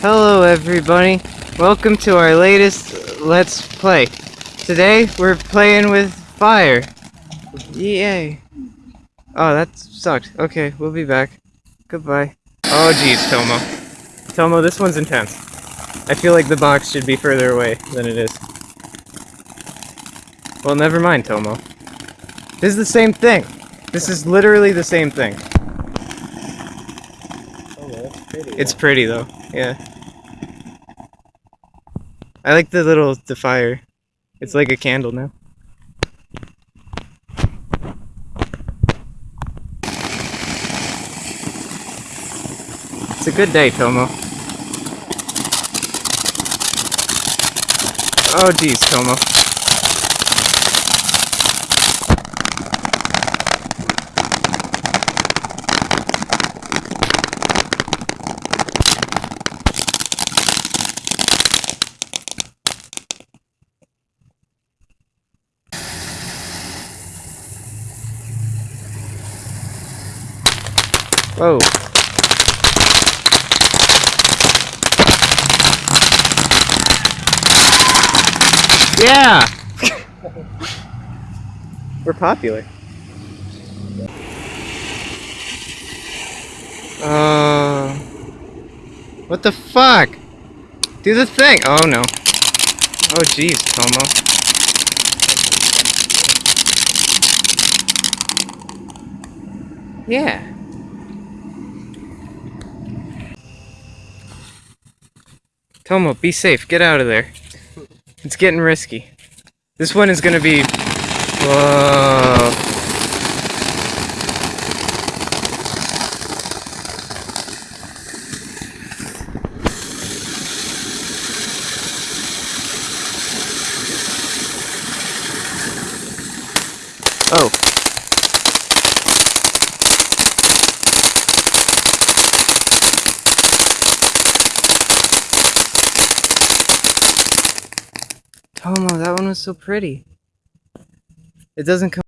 Hello everybody, welcome to our latest Let's Play. Today we're playing with fire. Yay. Oh, that sucked. Okay, we'll be back. Goodbye. Oh jeez, Tomo. Tomo, this one's intense. I feel like the box should be further away than it is. Well, never mind, Tomo. This is the same thing. This is literally the same thing. Oh, that's pretty. It's pretty though, yeah. I like the little the fire. It's like a candle now. It's a good day, Tomo. Oh geez, Tomo. Whoa. Yeah! We're popular. Uh, what the fuck? Do the thing! Oh no. Oh jeez, Tomo. Yeah. Tomo, be safe. Get out of there. It's getting risky. This one is gonna be. Whoa. Oh. Oh, Tomo, that one was so pretty. It doesn't come.